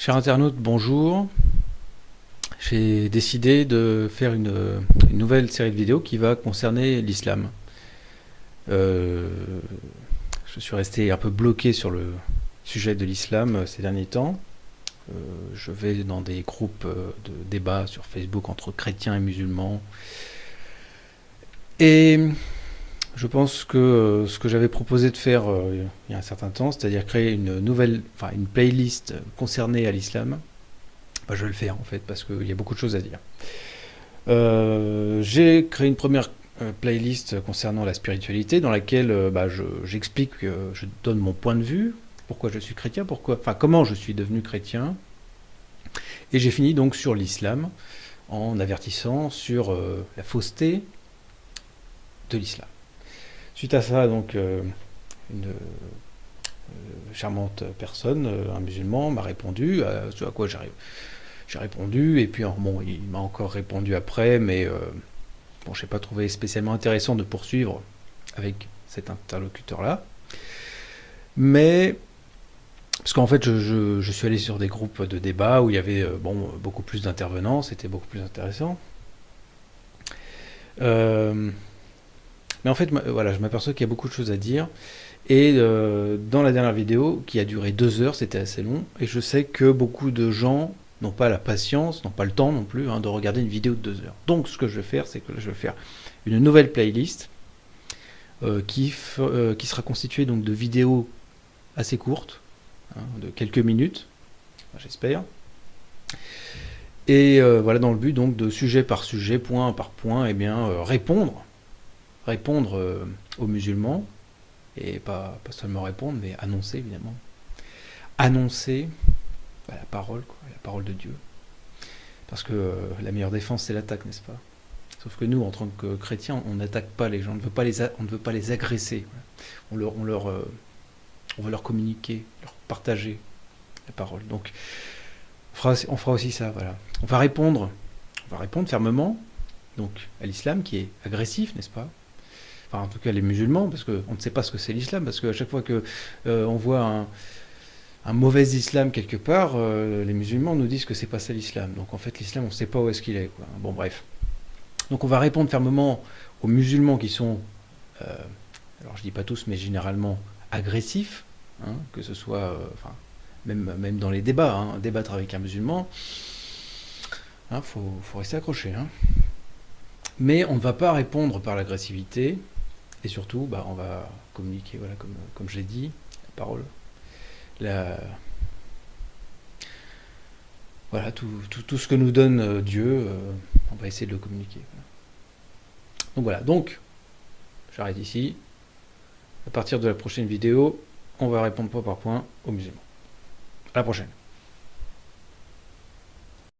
Chers internautes, bonjour. J'ai décidé de faire une, nouvelle série de vidéos qui va concerner l'islam. Euh, je suis resté un peu bloqué sur le sujet de l'islam ces derniers temps. Euh, je vais dans des groupes de débat sur Facebook entre chrétiens et musulmans. Et je pense que euh, ce que j'avais proposé de faire euh, il y a un certain temps, c'est-à-dire créer une nouvelle, enfin une playlist concernée à l'islam, bah, je vais le faire en fait parce qu'il y a beaucoup de choses à dire. Euh, j'ai créé une première playlist concernant la spiritualité dans laquelle bah, j'explique, je, donne mon point de vue, pourquoi je suis chrétien, pourquoi, enfin comment je suis devenu chrétien, et j'ai fini donc sur l'islam en avertissant sur la fausseté de l'islam. Suite à ça, donc, euh, une euh, charmante personne, euh, un musulman, m'a répondu, à ce à quoi j'ai répondu, et puis bon, il m'a encore répondu après, mais bon, je n'ai pas trouvé spécialement intéressant de poursuivre avec cet interlocuteur-là. Mais, parce qu'en fait, je, suis allé sur des groupes de débat où il y avait beaucoup plus d'intervenants, c'était beaucoup plus intéressant. Euh, mais en fait, voilà, je m'aperçois qu'il y a beaucoup de choses à dire. Et euh, dans la dernière vidéo, qui a duré deux heures, c'était assez long, et je sais que beaucoup de gens n'ont pas la patience, n'ont pas le temps non plus hein, de regarder une vidéo de deux heures. Donc ce que je vais faire, c'est que je vais faire une nouvelle playlist euh, qui, euh, qui sera constituée donc de vidéos assez courtes, hein, de quelques minutes, j'espère. Et voilà dans le but donc de sujet par sujet, point par point, et eh bien répondre répondre euh, aux musulmans, et pas, seulement répondre, mais annoncer évidemment. Annoncer bah, la parole, quoi, la parole de Dieu. Parce que euh, la meilleure défense, c'est l'attaque, n'est-ce pas? Sauf que nous, en tant que chrétiens, on n'attaque pas les gens, on ne veut pas les, on ne veut pas les agresser. On, leur, on, leur, euh, on veut leur communiquer, leur partager la parole. Donc, on fera, on fera aussi ça, voilà. On va répondre, on va répondre fermement, donc à l'islam qui est agressif, n'est-ce pas? Enfin en tout cas les musulmans, parce qu'on ne sait pas ce que c'est l'islam, parce qu'à chaque fois qu'on euh, on voit un, mauvais islam quelque part, euh, les musulmans nous disent que c'est pas ça l'islam. Donc en fait l'islam on ne sait pas où est-ce qu'il est. Bon bref. Donc on va répondre fermement aux musulmans qui sont, euh, alors je dis pas tous, mais généralement agressifs, hein, que ce soit, enfin, même, même dans les débats, hein, débattre avec un musulman, il hein, faut, faut, rester accroché. Mais on ne va pas répondre par l'agressivité, et surtout, bah, on va communiquer, voilà, comme, comme je l'ai dit, la parole. La... Voilà, tout, ce que nous donne euh, Dieu, euh, on va essayer de le communiquer. Donc voilà, donc, j'arrête ici. À partir de la prochaine vidéo, on va répondre point par point aux musulmans. À la prochaine.